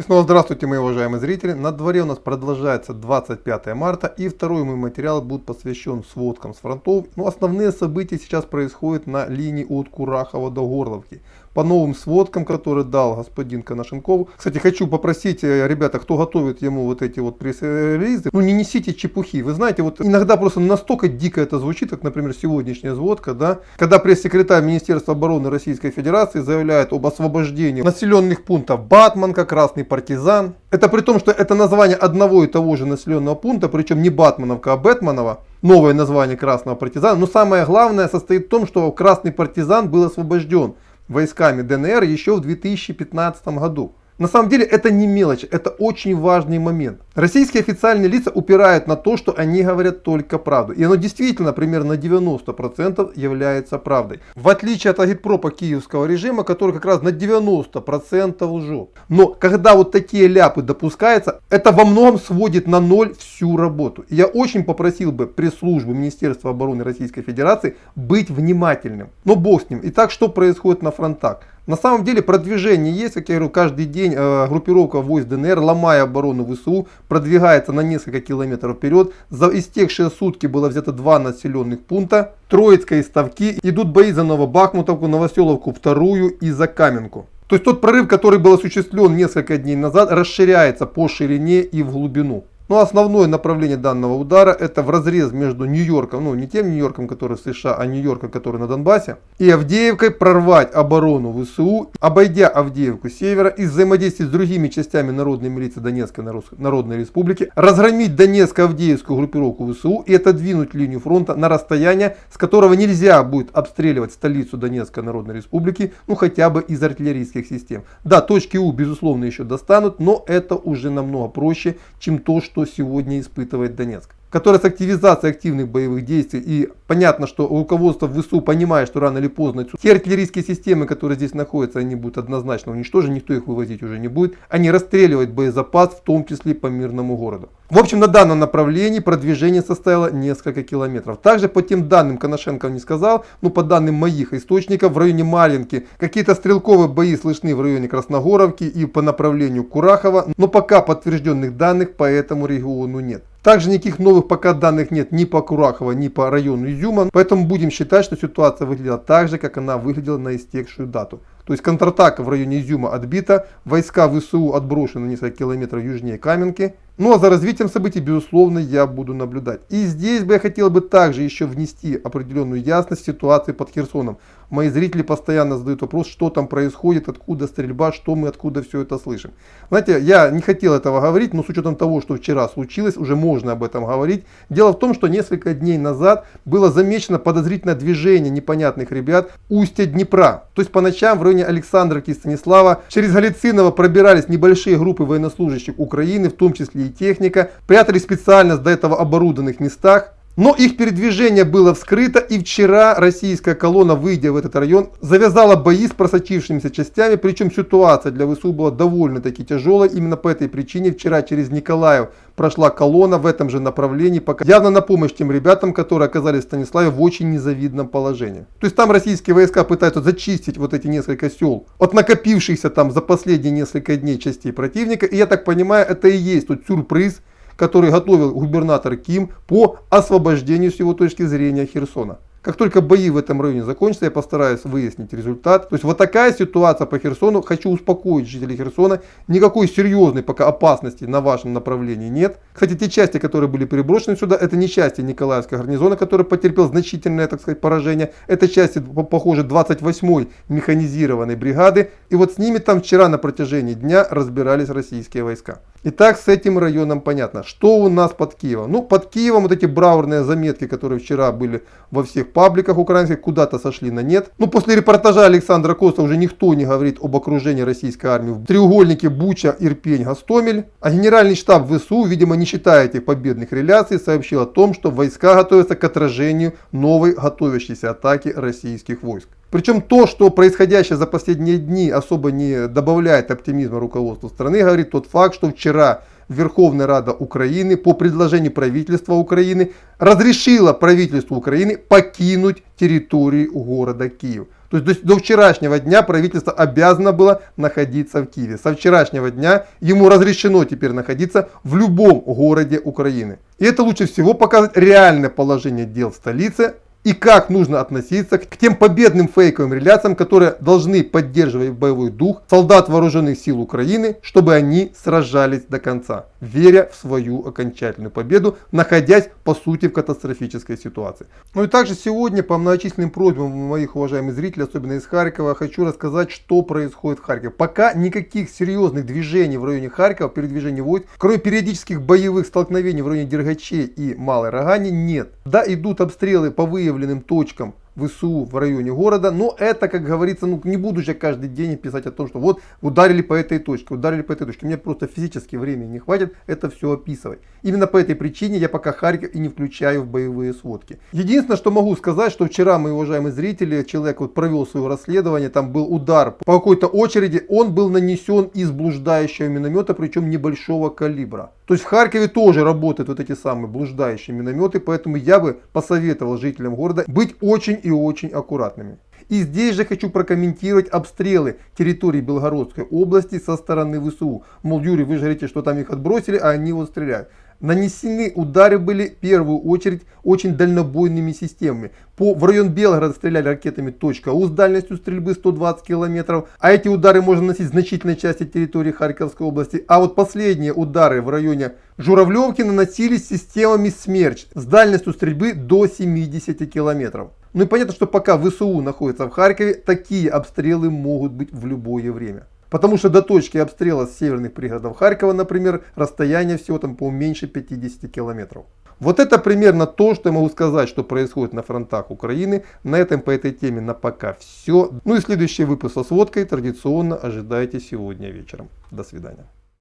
И снова здравствуйте, мои уважаемые зрители. На дворе у нас продолжается 25 марта и второй мой материал будет посвящен сводкам с фронтов. Но основные события сейчас происходят на линии от Курахова до Горловки. По новым сводкам, которые дал господин Коношенков. Кстати, хочу попросить, э, ребята, кто готовит ему вот эти вот пресс-релизы, ну не несите чепухи. Вы знаете, вот иногда просто настолько дико это звучит, как, например, сегодняшняя сводка, да, когда пресс-секретарь Министерства обороны Российской Федерации заявляет об освобождении населенных пунктов Батманка, Красный партизан. Это при том, что это название одного и того же населенного пункта, причем не Батмановка, а Бэтманова. Новое название Красного партизана. Но самое главное состоит в том, что Красный партизан был освобожден войсками ДНР еще в 2015 году. На самом деле это не мелочь, это очень важный момент. Российские официальные лица упирают на то, что они говорят только правду. И оно действительно примерно 90% является правдой. В отличие от агитпропа киевского режима, который как раз на 90% лжет. Но когда вот такие ляпы допускаются, это во многом сводит на ноль всю работу. И я очень попросил бы пресс-службу Министерства обороны Российской Федерации быть внимательным. Но бог с ним. Итак, что происходит на фронтах? На самом деле продвижение есть, как я говорю, каждый день э, группировка войск ДНР, ломая оборону ВСУ, продвигается на несколько километров вперед. За истекшие сутки было взято два населенных пункта. Троицкая и Ставки. Идут бои за Новобахмутовку, Новоселовку вторую и за Каменку. То есть тот прорыв, который был осуществлен несколько дней назад, расширяется по ширине и в глубину. Но основное направление данного удара это в разрез между Нью-Йорком, ну не тем Нью-Йорком, который в США, а Нью-Йорком, который на Донбассе, и Авдеевкой прорвать оборону ВСУ, обойдя Авдеевку с севера и взаимодействовать с другими частями народной милиции Донецкой Народной Республики, разгромить Донецко-Авдеевскую группировку ВСУ и отодвинуть линию фронта на расстояние, с которого нельзя будет обстреливать столицу Донецкой Народной Республики, ну хотя бы из артиллерийских систем. Да, точки У безусловно еще достанут, но это уже намного проще, чем то, что что сегодня испытывает Донецк которая с активизацией активных боевых действий, и понятно, что руководство ВСУ понимает, что рано или поздно те артиллерийские системы, которые здесь находятся, они будут однозначно уничтожены, никто их вывозить уже не будет, они расстреливают боезапас, в том числе по мирному городу. В общем, на данном направлении продвижение составило несколько километров. Также по тем данным, Коношенко не сказал, но по данным моих источников, в районе Маринки какие-то стрелковые бои слышны в районе Красногоровки и по направлению Курахова, но пока подтвержденных данных по этому региону нет. Также никаких новых пока данных нет ни по Курахово, ни по району Изюма, поэтому будем считать, что ситуация выглядела так же, как она выглядела на истекшую дату. То есть контратака в районе Изюма отбита, войска ВСУ отброшены несколько километров южнее Каменки. Ну а за развитием событий, безусловно, я буду наблюдать. И здесь бы я хотел бы также еще внести определенную ясность ситуации под Херсоном. Мои зрители постоянно задают вопрос, что там происходит, откуда стрельба, что мы откуда все это слышим. Знаете, я не хотел этого говорить, но с учетом того, что вчера случилось, уже можно об этом говорить. Дело в том, что несколько дней назад было замечено подозрительное движение непонятных ребят устья Днепра. То есть по ночам в районе Александровки и Станислава через Галициново пробирались небольшие группы военнослужащих Украины, в том числе и техника, прятались специально до этого оборудованных местах. Но их передвижение было вскрыто и вчера российская колонна, выйдя в этот район, завязала бои с просочившимися частями, причем ситуация для ВСУ была довольно-таки тяжелой. Именно по этой причине вчера через Николаев прошла колонна в этом же направлении, пока явно на помощь тем ребятам, которые оказались в Станиславе в очень незавидном положении. То есть там российские войска пытаются зачистить вот эти несколько сел от накопившихся там за последние несколько дней частей противника. И я так понимаю, это и есть тот сюрприз, который готовил губернатор Ким по освобождению с его точки зрения Херсона. Как только бои в этом районе закончатся, я постараюсь выяснить результат. То есть вот такая ситуация по Херсону. Хочу успокоить жителей Херсона. Никакой серьезной пока опасности на вашем направлении нет. Кстати, те части, которые были переброшены сюда, это не части Николаевского гарнизона, который потерпел значительное, так сказать, поражение. Это части, похоже, 28-й механизированной бригады. И вот с ними там вчера на протяжении дня разбирались российские войска. Итак, с этим районом понятно. Что у нас под Киевом? Ну, под Киевом вот эти браурные заметки, которые вчера были во всех пабликах украинских, куда-то сошли на нет. Ну, после репортажа Александра Коста уже никто не говорит об окружении российской армии в треугольнике Буча, Ирпень, Гастомель. А генеральный штаб ВСУ, видимо, не считая этих победных реляций, сообщил о том, что войска готовятся к отражению новой готовящейся атаки российских войск. Причем то, что происходящее за последние дни особо не добавляет оптимизма руководству страны, говорит тот факт, что вчера Верховная Рада Украины по предложению правительства Украины разрешила правительству Украины покинуть территорию города Киев. То есть до, до вчерашнего дня правительство обязано было находиться в Киеве. Со вчерашнего дня ему разрешено теперь находиться в любом городе Украины. И это лучше всего показывает реальное положение дел в столице и как нужно относиться к тем победным фейковым реляциям, которые должны поддерживать боевой дух солдат вооруженных сил Украины, чтобы они сражались до конца, веря в свою окончательную победу, находясь по сути в катастрофической ситуации. Ну и также сегодня по многочисленным просьбам моих уважаемых зрителей, особенно из Харькова, хочу рассказать, что происходит в Харькове. Пока никаких серьезных движений в районе Харькова, передвижений войск, кроме периодических боевых столкновений в районе Дергачей и Малой Рогани, нет. Да, идут обстрелы по выявлению выявленным точкам ВСУ в районе города. Но это, как говорится, ну не буду же каждый день писать о том, что вот ударили по этой точке, ударили по этой точке. Мне просто физически времени не хватит это все описывать. Именно по этой причине я пока Харьков и не включаю в боевые сводки. Единственное, что могу сказать, что вчера, мои уважаемые зрители, человек вот провел свое расследование, там был удар по какой-то очереди, он был нанесен из блуждающего миномета, причем небольшого калибра. То есть в Харькове тоже работают вот эти самые блуждающие минометы, поэтому я бы посоветовал жителям города быть очень и очень аккуратными. И здесь же хочу прокомментировать обстрелы территории Белгородской области со стороны ВСУ. Мол, Юрий, вы же говорите, что там их отбросили, а они вот стреляют. Нанесены удары были в первую очередь очень дальнобойными системами. По, в район Белгорода стреляли ракетами .у с дальностью стрельбы 120 километров. А эти удары можно наносить в значительной части территории Харьковской области. А вот последние удары в районе Журавлевки наносились системами Смерч с дальностью стрельбы до 70 километров. Ну и понятно, что пока ВСУ находится в Харькове, такие обстрелы могут быть в любое время. Потому что до точки обстрела с северных пригородов Харькова, например, расстояние всего там по меньше 50 километров. Вот это примерно то, что я могу сказать, что происходит на фронтах Украины. На этом по этой теме на пока все. Ну и следующий выпуск со сводкой традиционно ожидайте сегодня вечером. До свидания.